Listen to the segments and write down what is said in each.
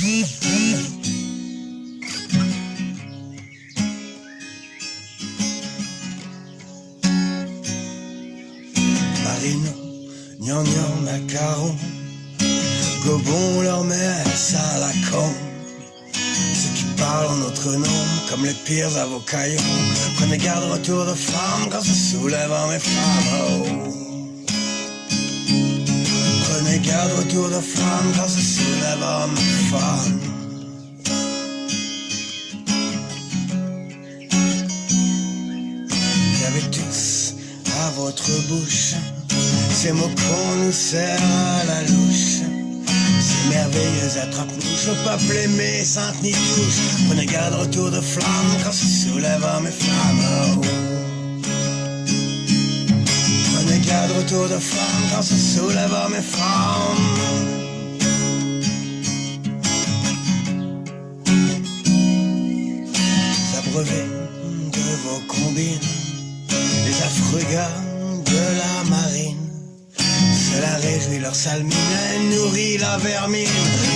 Marino, gnangnang, gnang, macaron, gobons leur messe à la con. Ceux qui parlent en notre nom, comme les pires avocaillons, prenez garde retour de femmes quand se soulèvent mes femmes. Oh. Prenez garde retour de flamme quand se soulève en mes femmes. Vous avez tous à votre bouche ces mots qu'on nous sert à la louche. Ces merveilleuses attrape-mouches, au peuple aimé, sainte ni touche. Prenez garde retour de flamme quand se soulève mes flammes. Retour de flamme quand se soulève en mes flammes. Les abreuvés de vos combines, les affreux gars de la marine. Cela réjouit leur salmine et nourrit la vermine.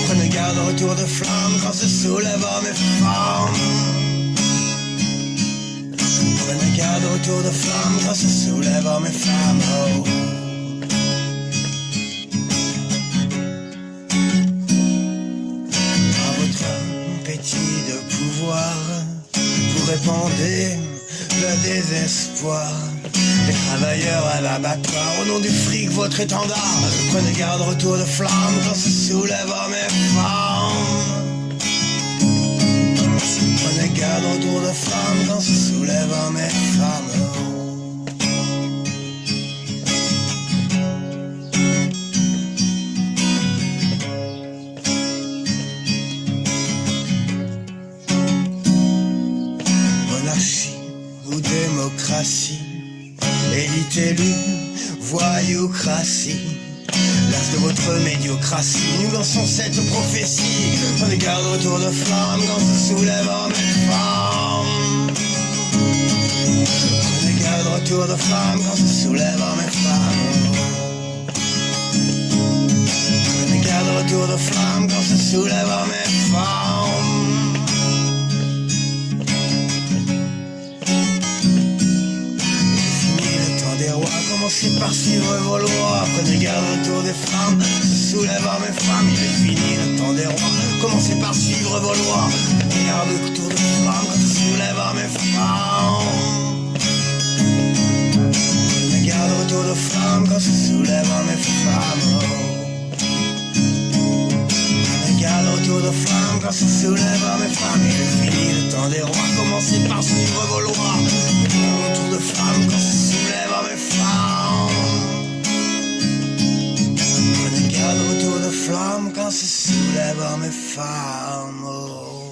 Prenez garde retour de flamme quand se soulève en mes femmes. Prenez garde retour de flamme quand se soulève en mes femmes. Votre appétit de pouvoir, vous répandez le désespoir. Les travailleurs à l'abattoir, au nom du fric, votre étendard. Prenez garde, retour de flamme quand se soulève mes femmes. Prenez garde, retour de flamme quand se soulève mes femmes. Ou démocratie, élite élue, voyoucratie. L'as de votre médiocratie, nous lançons cette prophétie. Prenez garde autour de flamme quand se soulève en mes femmes. Prenez garde autour de flamme quand se soulève en mes femmes. Prenez garde retour de flamme quand se soulève en mes des commencez par suivre vos lois. Prenez garde autour des femmes, soulève en mes femmes. Il est fini le temps des rois, commencez par suivre vos lois. Prenez garde autour des femmes, soulève en mes femmes. Prenez garde autour de femmes quand se soulève en mes femmes. Prenez garde autour de flammes quand se soulève en mes femmes. Il est fini le temps des rois, commencez par suivre vos lois. Autour de flammes quand se Garde autour de flammes quand se soulève en mes femmes.